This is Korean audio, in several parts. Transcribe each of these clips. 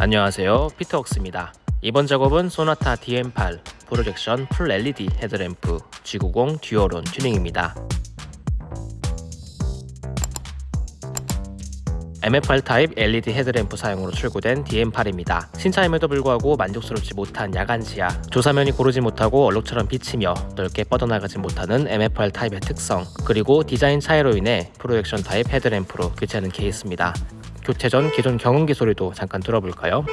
안녕하세요 피터웍스입니다 이번 작업은 소나타 DN8 projection full LED 헤드램프 G90 dual horn 튜닝입니다 MFR 타입 LED 헤드램프 사용으로 출고된 DN8입니다. 신차임에도 불구하고 만족스럽지 못한 야간 시야, 조사면이 고르지 못하고 얼룩처럼 비치며 넓게 뻗어나가지 못하는 MFR 타입의 특성, 그리고 디자인 차이로 인해 projection 타입 헤드램프로 교체하는 케이스입니다. 교체 전 기존 경운기 소리도 잠깐 들어볼까요?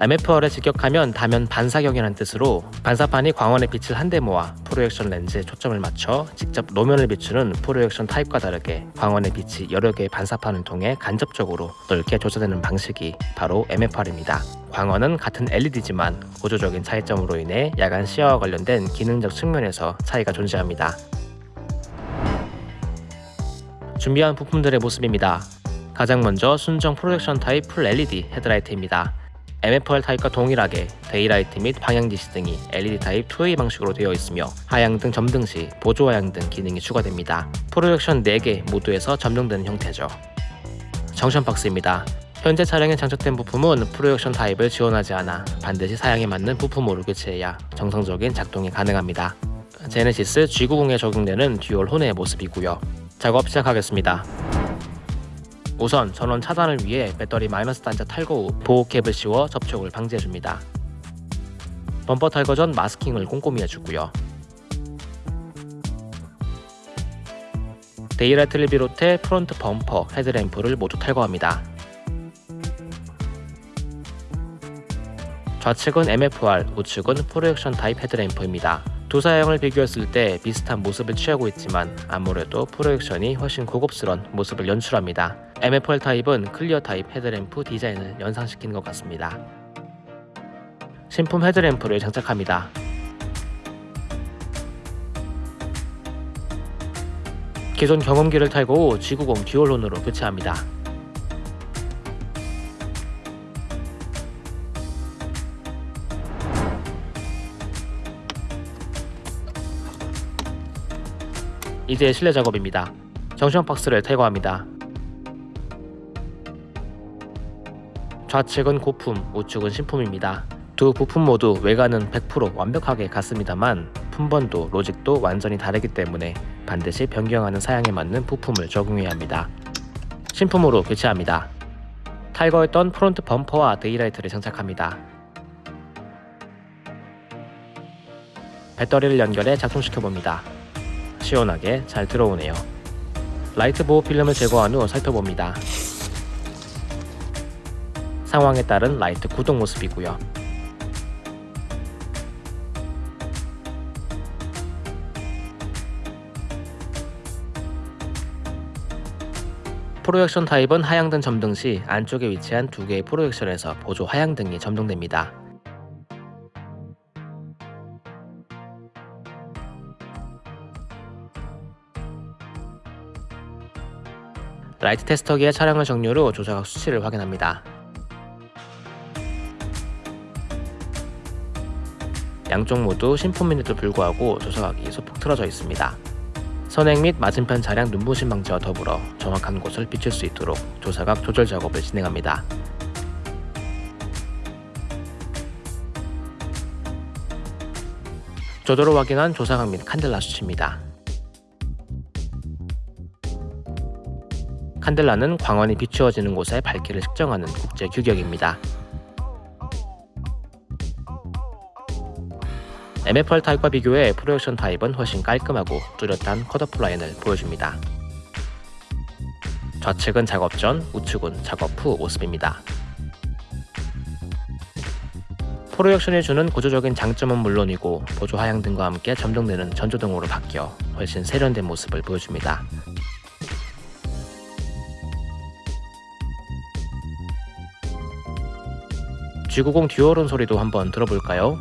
MFR에 직격하면 다면 반사경이라는 뜻으로 반사판이 광원의 빛을 한데 모아 프로젝션 렌즈에 초점을 맞춰 직접 노면을 비추는 프로젝션 타입과 다르게 광원의 빛이 여러 개의 반사판을 통해 간접적으로 넓게 조사되는 방식이 바로 MFR입니다. 광원은 같은 LED지만 구조적인 차이점으로 인해 야간 시야와 관련된 기능적 측면에서 차이가 존재합니다. 준비한 부품들의 모습입니다. 가장 먼저 순정 projection 타입 full LED 헤드라이트입니다. MFR 타입과 동일하게 daylight 및 방향 지시등이 LED 타입 2A 방식으로 되어 있으며 하향등 점등 시 보조 하향등 기능이 추가됩니다. projection 4개 모두에서 점등되는 형태죠. junction box입니다. 현재 차량에 장착된 부품은 projection 타입을 지원하지 않아 반드시 사양에 맞는 부품으로 교체해야 정상적인 작동이 가능합니다. 제네시스 G90에 적용되는 dual horn의 모습이고요. 작업 시작하겠습니다. 우선 전원 차단을 위해 배터리 마이너스 단자 탈거 후 보호캡을 씌워 접촉을 방지해줍니다. 범퍼 탈거 전 masking을 꼼꼼히 해주고요. daylight를 비롯해 front 범퍼, 헤드램프를 모두 탈거합니다. 좌측은 MFR, 우측은 projection 타입 헤드램프입니다. 두 사양을 비교했을 때 비슷한 모습을 취하고 있지만 아무래도 projection이 훨씬 고급스런 모습을 연출합니다. MFR 타입은 clear 타입 헤드램프 디자인을 연상시키는 것 같습니다. 신품 헤드램프를 장착합니다. 기존 경음기를 탈거 G90 dual horn으로 교체합니다. 이제 실내 작업입니다. junction box를 탈거합니다. 좌측은 고품, 우측은 신품입니다. 두 부품 모두 외관은 100% 완벽하게 같습니다만 품번도, logic도 완전히 다르기 때문에 반드시 변경하는 사양에 맞는 부품을 적용해야 합니다. 신품으로 교체합니다. 탈거했던 front 범퍼와 daylight를 장착합니다. 배터리를 연결해 작동시켜봅니다. 시원하게 잘 들어오네요. 라이트 보호 필름을 제거한 후 살펴봅니다. 상황에 따른 라이트 구동 모습이고요. projection 타입은 하향등 점등 시 안쪽에 위치한 두 개의 projection에서 보조 하향등이 점등됩니다. 라이트 테스터기에 차량을 정렬 후 조사각 수치를 확인합니다. 양쪽 모두 신품인데도 불구하고 조사각이 소폭 틀어져 있습니다. 선행 및 맞은편 차량 눈부심 방지와 더불어 정확한 곳을 비출 수 있도록 조사각 조절 작업을 진행합니다. 조도로 확인한 조사각 및 칸델라 수치입니다. 칸델라는 광원이 비추어지는 곳의 밝기를 측정하는 국제 규격입니다. MFR 타입과 비교해 프로젝션 타입은 훨씬 깔끔하고 뚜렷한 컷오프 라인을 보여줍니다. 좌측은 작업 전, 우측은 작업 후 모습입니다. 프로젝션이 주는 구조적인 장점은 물론이고 보조 하향 등과 함께 점등되는 전조등으로 바뀌어 훨씬 세련된 모습을 보여줍니다. G90 듀얼온 소리도 한번 들어볼까요?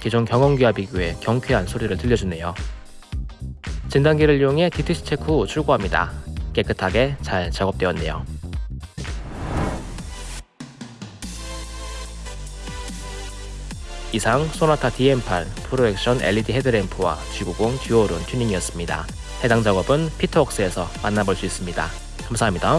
기존 경험기와 비교해 경쾌한 소리를 들려주네요. 진단기를 이용해 DTC 체크 후 출고합니다. 깨끗하게 잘 작업되었네요. 이상 소나타 DM8 프로액션 LED 헤드램프와 G90 듀얼은 튜닝이었습니다. 해당 작업은 피터웍스에서 만나볼 수 있습니다. 감사합니다.